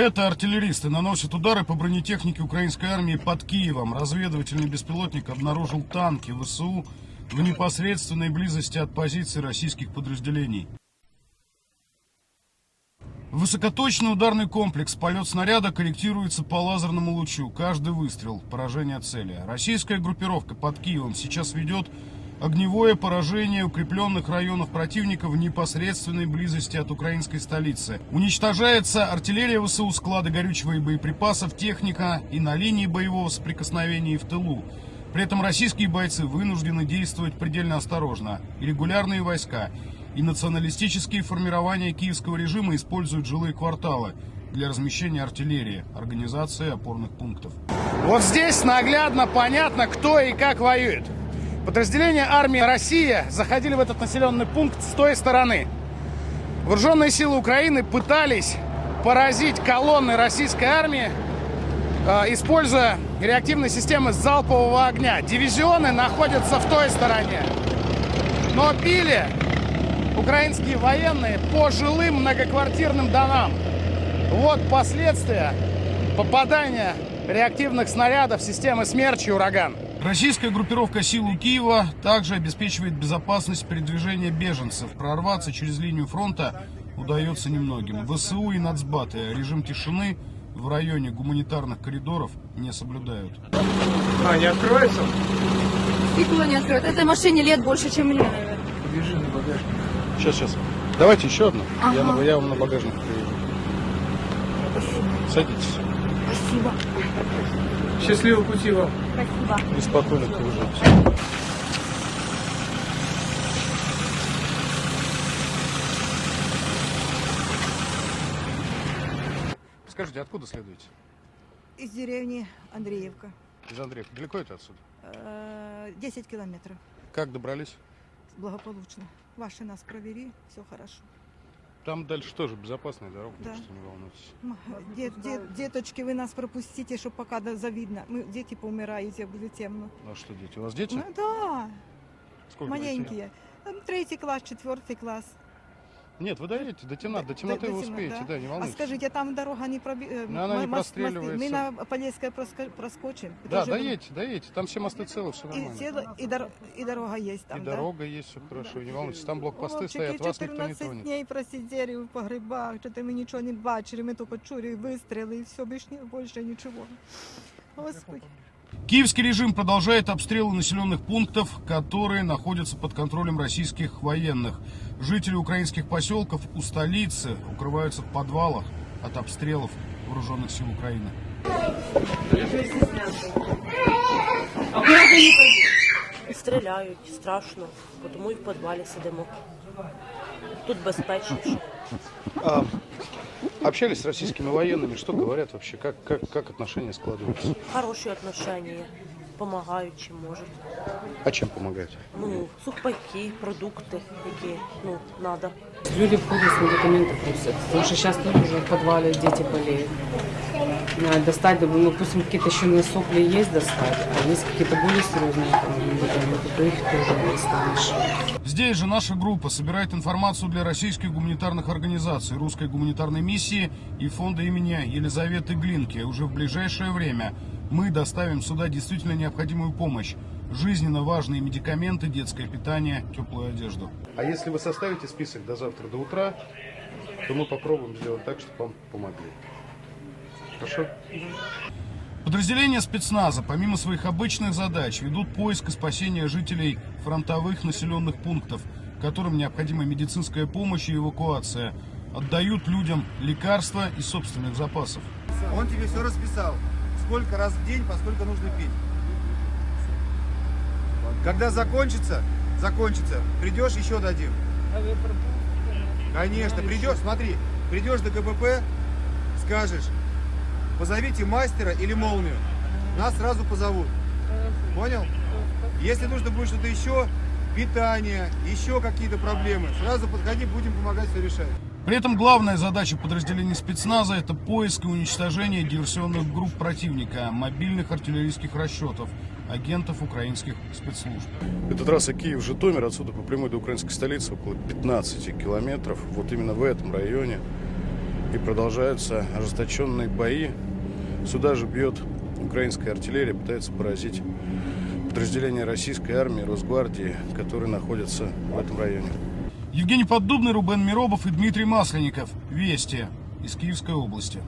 Это артиллеристы наносят удары по бронетехнике украинской армии под Киевом. Разведывательный беспилотник обнаружил танки ВСУ в непосредственной близости от позиций российских подразделений. Высокоточный ударный комплекс полет снаряда корректируется по лазерному лучу. Каждый выстрел – поражение цели. Российская группировка под Киевом сейчас ведет огневое поражение укрепленных районов противника в непосредственной близости от украинской столицы. Уничтожается артиллерия ВСУ, склады горючего и боеприпасов, техника и на линии боевого соприкосновения и в тылу. При этом российские бойцы вынуждены действовать предельно осторожно. И регулярные войска и националистические формирования киевского режима используют жилые кварталы для размещения артиллерии, организации опорных пунктов. Вот здесь наглядно понятно, кто и как воюет. Подразделения армии России заходили в этот населенный пункт с той стороны. Вооруженные силы Украины пытались поразить колонны российской армии, э, используя реактивные системы залпового огня. Дивизионы находятся в той стороне. Но били украинские военные по жилым многоквартирным домам. Вот последствия попадания реактивных снарядов системы «Смерч» и «Ураган». Российская группировка сил у Киева также обеспечивает безопасность передвижения беженцев. Прорваться через линию фронта удается немногим. ВСУ и нацбаты режим тишины в районе гуманитарных коридоров не соблюдают. А, не откроется? Стекло не откроет. Этой машине лет больше, чем мне, наверное. Побежи на багажник. Сейчас, сейчас. Давайте еще одну. Я, Ага. на- я вам на багажник приведу. Садитесь. Спасибо. Счастливого пути вам. Спасибо. Беспокойных выживать. Скажите, откуда следуете? Из деревни Андреевка. Из Андреевки. Далеко это отсюда? Э, 10 километров. Как добрались? Благополучно. Ваши нас провели, все хорошо. Там дальше тоже безопасная дорога, Да. так что не волнуйтесь. Дет, дет- деточки, вы нас пропустите, чтобы пока завидно. Мы, дети поумираете, будет темно. А что, дети? У вас дети? Ну да, Сколько маленькие. Третий класс, четвертый класс. Нет, вы доедете до темноты, до До- темноты до вы темно- успеете, да, не А волнуйтесь. скажите, там дорога не проби... э, Ну, она не мо- мост- мосты. простреливается. Мы на Полесское проско- проскочим. Да, Тоже доедете, доедете, там все мосты целы, все И, нормально. тело- и, дор- и дорога есть там, И да? дорога есть, все хорошо, не волнуйтесь, там блокпосты Хлопчики стоят, вас никто не 14 тронет. днів просидели в погребах, що ми нічого не бачили, ми тільки чули вистріли і все, більше, ні- більше нічого. Господи. Киевский режим продолжает обстрелы населенных пунктов, которые находятся под контролем российских военных. Жители украинских поселков у столицы укрываются в подвалах от обстрелов вооруженных сил Украины. Стріляють, страшно, бо тому і в підвалі сидимо. Тут безпечніше. Общались с российскими военными, что говорят вообще, как, как, как отношения складываются? Хороші отношення, допомагають чим можуть. А чем помогать? Ну, сухпайки, продукти, які ну, треба. Люди входят с медикаменты просят, потому что сейчас тоже уже в подвале дети болеют. Надо достать, ну, допустим, какие-то еще на сопли есть достать, а есть какие-то более серьезные там, медикаменты, то их тоже не достанешь. Здесь же наша группа собирает информацию для российских гуманитарных организаций, русской гуманитарной миссии и фонда имени Елизаветы Глинки. Уже в ближайшее время мы доставим сюда действительно необходимую помощь. Жизненно важные медикаменты, детское питание, теплую одежду. А если вы составите список до завтра, до утра, то мы попробуем сделать так, чтобы вам помогли. Хорошо? Подразделения спецназа, помимо своих обычных задач, ведут поиск и спасение жителей фронтовых населенных пунктов, которым необходима медицинская помощь и эвакуация. Отдают людям лекарства из собственных запасов. Он тебе все расписал. Сколько раз в день, поскольку нужно пить. Когда закончится, закончится, придешь, еще дадим. Конечно, придешь, смотри, придешь до КПП, скажешь, позовите мастера или молнию. Нас сразу позовут. Понял? Если нужно будет что-то еще, питание, еще какие-то проблемы, сразу подходи, будем помогать все решать. При этом главная задача подразделений спецназа – это поиск и уничтожение диверсионных групп противника, мобильных артиллерийских расчетов, агентов украинских спецслужб. Это трасса Киев-Житомир, отсюда по прямой до украинской столицы около 15 километров. Вот именно в этом районе и продолжаются ожесточенные бои. Сюда же бьет украинская артиллерия, пытается поразить подразделения российской армии, Росгвардии, которые находятся в этом районе. Евгений Поддубный, Рубен Миробов и Дмитрий Масленников. Вести из Киевской области.